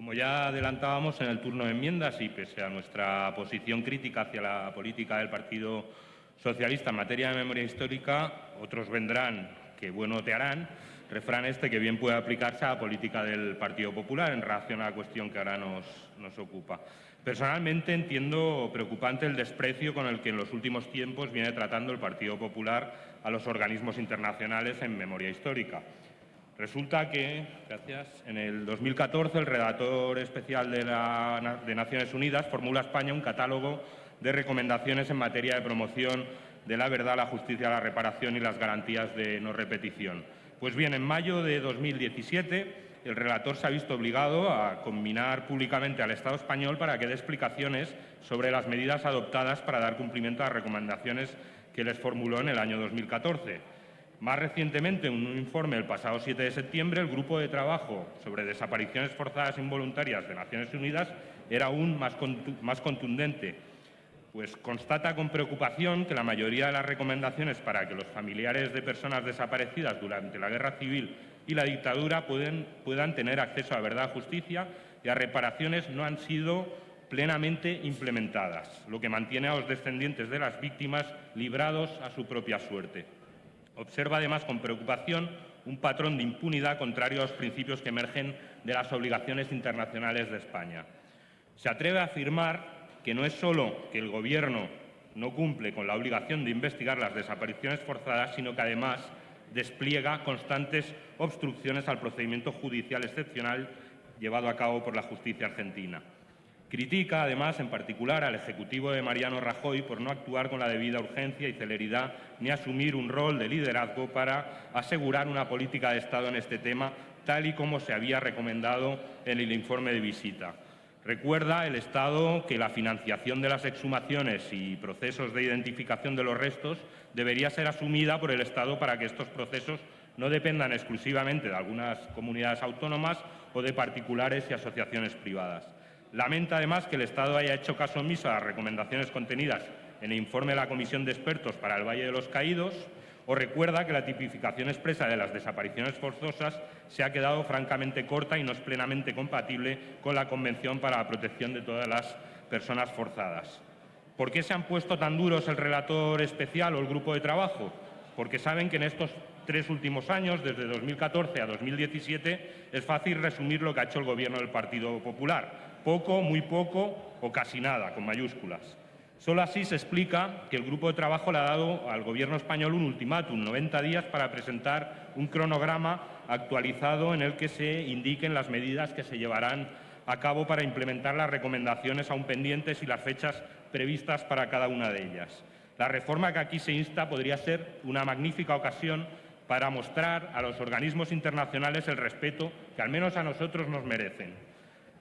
Como ya adelantábamos en el turno de enmiendas y pese a nuestra posición crítica hacia la política del Partido Socialista en materia de memoria histórica, otros vendrán que bueno te harán, refrán este que bien puede aplicarse a la política del Partido Popular en relación a la cuestión que ahora nos, nos ocupa. Personalmente entiendo preocupante el desprecio con el que en los últimos tiempos viene tratando el Partido Popular a los organismos internacionales en memoria histórica. Resulta que, gracias, en el 2014 el redactor especial de, la, de Naciones Unidas formula a España un catálogo de recomendaciones en materia de promoción de la verdad, la justicia, la reparación y las garantías de no repetición. Pues bien, en mayo de 2017 el relator se ha visto obligado a combinar públicamente al Estado español para que dé explicaciones sobre las medidas adoptadas para dar cumplimiento a las recomendaciones que les formuló en el año 2014. Más recientemente, en un informe el pasado 7 de septiembre, el Grupo de Trabajo sobre Desapariciones Forzadas Involuntarias de Naciones Unidas era aún más, contundente, pues constata con preocupación que la mayoría de las recomendaciones para que los familiares de personas desaparecidas durante la Guerra Civil y la dictadura puedan tener acceso a verdad, justicia y a reparaciones no han sido plenamente implementadas, lo que mantiene a los descendientes de las víctimas librados a su propia suerte. Observa además con preocupación un patrón de impunidad contrario a los principios que emergen de las obligaciones internacionales de España. Se atreve a afirmar que no es solo que el Gobierno no cumple con la obligación de investigar las desapariciones forzadas, sino que además despliega constantes obstrucciones al procedimiento judicial excepcional llevado a cabo por la justicia argentina. Critica, además, en particular al Ejecutivo de Mariano Rajoy por no actuar con la debida urgencia y celeridad ni asumir un rol de liderazgo para asegurar una política de Estado en este tema, tal y como se había recomendado en el informe de visita. Recuerda el Estado que la financiación de las exhumaciones y procesos de identificación de los restos debería ser asumida por el Estado para que estos procesos no dependan exclusivamente de algunas comunidades autónomas o de particulares y asociaciones privadas. Lamenta además que el Estado haya hecho caso omiso a las recomendaciones contenidas en el informe de la Comisión de Expertos para el Valle de los Caídos o recuerda que la tipificación expresa de las desapariciones forzosas se ha quedado francamente corta y no es plenamente compatible con la Convención para la Protección de todas las personas forzadas. ¿Por qué se han puesto tan duros el relator especial o el grupo de trabajo? Porque saben que en estos tres últimos años, desde 2014 a 2017, es fácil resumir lo que ha hecho el Gobierno del Partido Popular poco, muy poco o casi nada, con mayúsculas. Solo así se explica que el grupo de trabajo le ha dado al Gobierno español un ultimátum, 90 días para presentar un cronograma actualizado en el que se indiquen las medidas que se llevarán a cabo para implementar las recomendaciones aún pendientes y las fechas previstas para cada una de ellas. La reforma que aquí se insta podría ser una magnífica ocasión para mostrar a los organismos internacionales el respeto que al menos a nosotros nos merecen.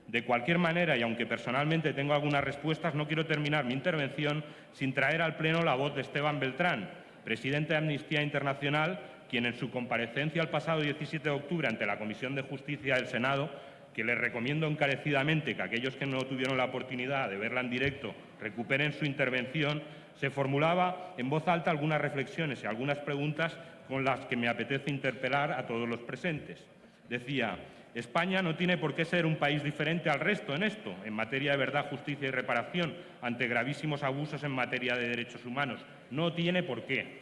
De cualquier manera, y aunque personalmente tengo algunas respuestas, no quiero terminar mi intervención sin traer al Pleno la voz de Esteban Beltrán, presidente de Amnistía Internacional, quien en su comparecencia el pasado 17 de octubre ante la Comisión de Justicia del Senado, que les recomiendo encarecidamente que aquellos que no tuvieron la oportunidad de verla en directo recuperen su intervención, se formulaba en voz alta algunas reflexiones y algunas preguntas con las que me apetece interpelar a todos los presentes. Decía, España no tiene por qué ser un país diferente al resto en esto, en materia de verdad, justicia y reparación, ante gravísimos abusos en materia de derechos humanos. No tiene por qué.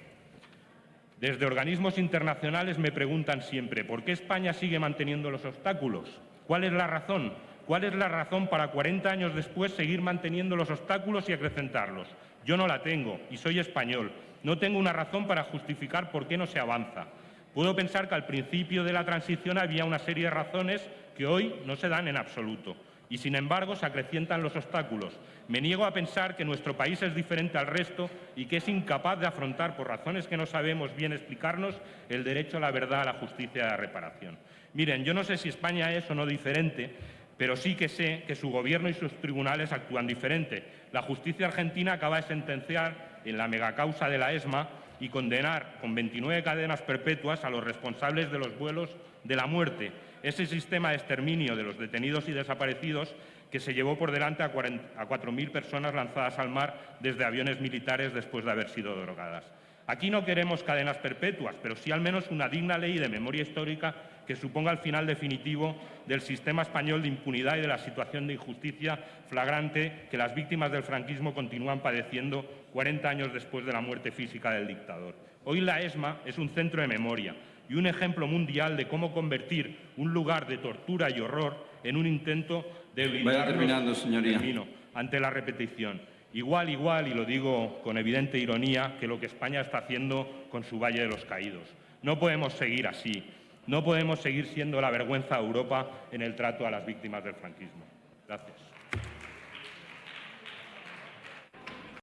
Desde organismos internacionales me preguntan siempre, ¿por qué España sigue manteniendo los obstáculos? ¿Cuál es la razón? ¿Cuál es la razón para 40 años después seguir manteniendo los obstáculos y acrecentarlos? Yo no la tengo y soy español. No tengo una razón para justificar por qué no se avanza. Puedo pensar que al principio de la transición había una serie de razones que hoy no se dan en absoluto y, sin embargo, se acrecientan los obstáculos. Me niego a pensar que nuestro país es diferente al resto y que es incapaz de afrontar, por razones que no sabemos bien explicarnos, el derecho a la verdad, a la justicia y a la reparación. Miren, yo no sé si España es o no diferente, pero sí que sé que su gobierno y sus tribunales actúan diferente. La justicia argentina acaba de sentenciar en la megacausa de la ESMA y condenar con 29 cadenas perpetuas a los responsables de los vuelos de la muerte, ese sistema de exterminio de los detenidos y desaparecidos que se llevó por delante a 4.000 personas lanzadas al mar desde aviones militares después de haber sido drogadas. Aquí no queremos cadenas perpetuas, pero sí al menos una digna ley de memoria histórica que suponga el final definitivo del sistema español de impunidad y de la situación de injusticia flagrante que las víctimas del franquismo continúan padeciendo 40 años después de la muerte física del dictador. Hoy la ESMA es un centro de memoria y un ejemplo mundial de cómo convertir un lugar de tortura y horror en un intento de blindarnos ante la repetición. Igual, igual, y lo digo con evidente ironía, que lo que España está haciendo con su Valle de los Caídos. No podemos seguir así. No podemos seguir siendo la vergüenza de Europa en el trato a las víctimas del franquismo. Gracias.